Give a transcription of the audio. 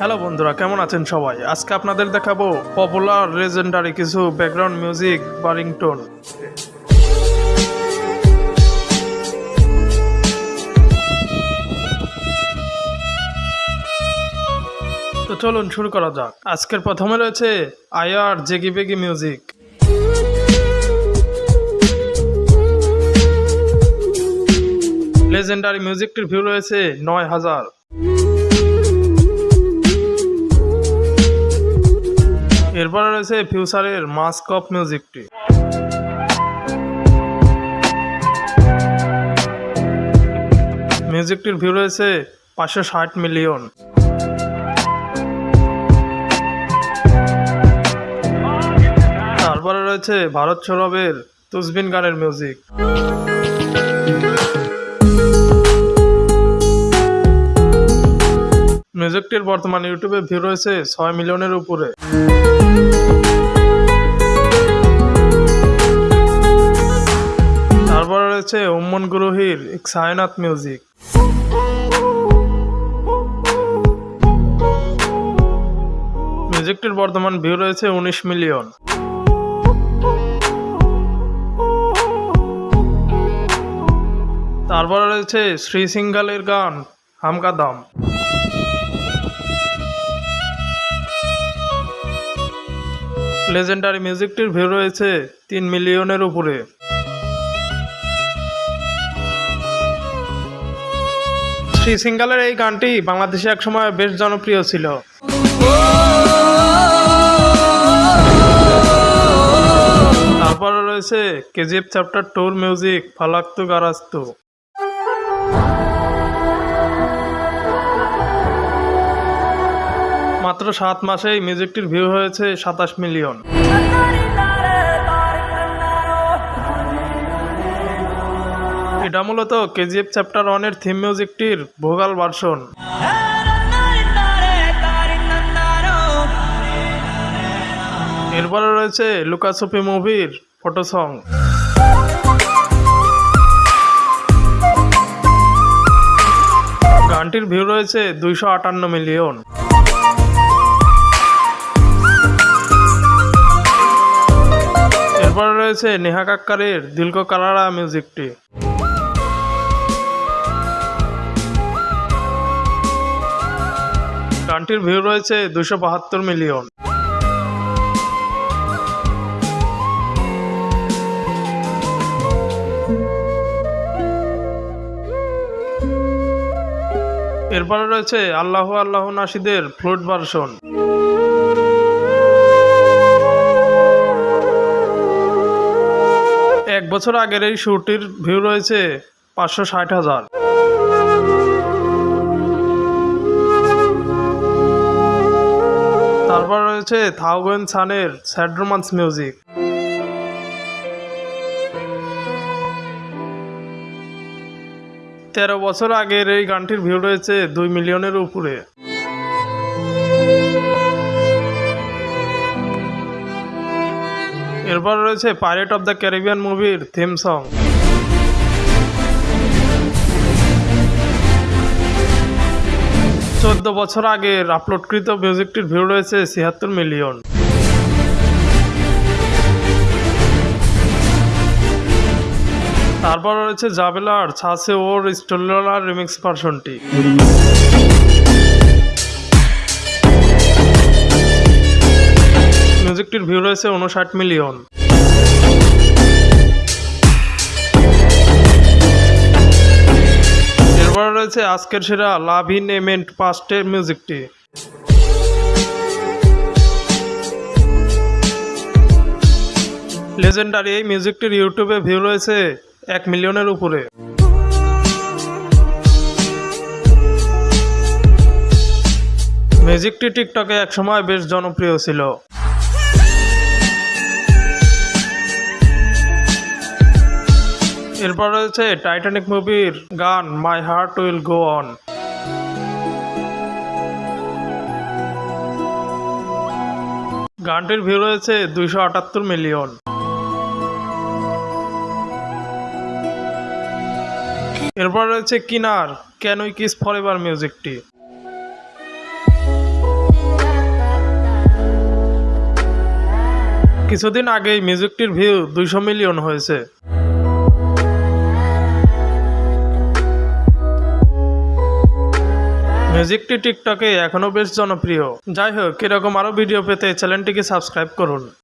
Hello বন্ধুরা, কেমন আছেন সবাই? আজকে আপনাদের দেখাবো পপুলার লেজেন্ডারি কিছু ব্যাকগ্রাউন্ড মিউজিক বা রিংটোন তো চলুন শুরু করা যাক। আজকের প্রথমে রয়েছে আয়ার জেগি বেগি মিউজিক লেজেন্ডারি মিউজিকটির ভিউ রয়েছে নয় হাজার। এরপরে রয়েছে ফিউচারের মাস্ক অফ মিউজিকটি। মিউজিকটির ভিউ রয়েছে পাঁচশো ষাট মিলিয়ন। তারপরে রয়েছে ভারত সৌরভের তুসবিন গানের মিউজিক। মিউজিকটির বর্তমান ইউটিউবে ভিউ রয়েছে ছয় মিলিয়নের উপরে। তারপর রয়েছে উম্মন গুরুহির সায়নাথ মিউজিক। মিউজিকটির বর্তমান ভিউ রয়েছে উনিশ মিলিয়ন। তারপর রয়েছে শ্রী সিঙ্গালের গান হামকা দাম লেজেন্ডারি মিউজিকটির ভিউ রয়েছে তিন মিলিয়নের উপরে। শ্রী সিঙ্গালের এই গানটি বাংলাদেশে একসময় বেশ জনপ্রিয় ছিল। তারপরে রয়েছে কেজিএফ চ্যাপ্টার টুর মিউজিক ফালাক্তু গারাস্তু। মাত্র সাত মাসেই মিউজিকটির ভিউ হয়েছে সাতাশ মিলিয়ন। এটা মূলত কেজিএফ চ্যাপ্টার ওয়ানের থিম মিউজিকটির ভোগাল ভার্সন। এরপরে রয়েছে লুকাসুপি মুভির ফটো সং গানটির ভিউ রয়েছে দুইশো আটান্ন মিলিয়ন। এরপরে রয়েছে নেহা কাক্কারের দিলকো কালারা মিউজিকটি। গানটির ভিউ রয়েছে দুশো বাহাত্তর মিলিয়ন। এরপরে রয়েছে আল্লাহ আল্লাহ নাসিদের ফ্লুট ভার্সন। বছর আগের এই শুটির ভিউ রয়েছে পাঁচশো ষাট হাজার। তারপর রয়েছে থাউগেন সানের স্যাড রোমান্স মিউজিক। তেরো বছর আগের এই গানটির ভিউ রয়েছে দুই মিলিয়নের উপরে। এরপর রয়েছে পাইরেট অফ দ্য ক্যারিবিয়ান মুভির থিম সং চোদ্দ বছর আগের আপলোডকৃত মিউজিকটির ভিউ রয়েছে ছিয়াত্তর মিলিয়ন তারপর রয়েছে জাবেলার ছাসে ওর স্টোলার রিমিক্স ভার্সনটি মিউজিকটির ভিউ রয়েছে উনষাট মিলিয়ন। এরপর রয়েছে আজকের সেরা লাভ ইন এমেন্ট পাস্টের মিউজিকটি। লেজেন্ডারি এই মিউজিকটির ইউটিউবে ভিউ রয়েছে এক মিলিয়নের উপরে। মিউজিকটি টিকটকে একসময় বেশ জনপ্রিয় ছিল। এরপর রয়েছে টাইটানিক মুভির গান my heart will go on গানটির ভিউ রয়েছে দুইশো আটাত্তর মিলিয়ন এরপর রয়েছে Kina can we kiss forever মিউজিকটি কিছুদিন আগেই মিউজিকটির ভিউ দুইশো মিলিয়ন হয়েছে। মিউজিকটি টিকটকে এখনও বেশ জনপ্রিয়। যাই হোক এরকম আরও ভিডিও পেতে চ্যানেলটিকে সাবস্ক্রাইব করুন।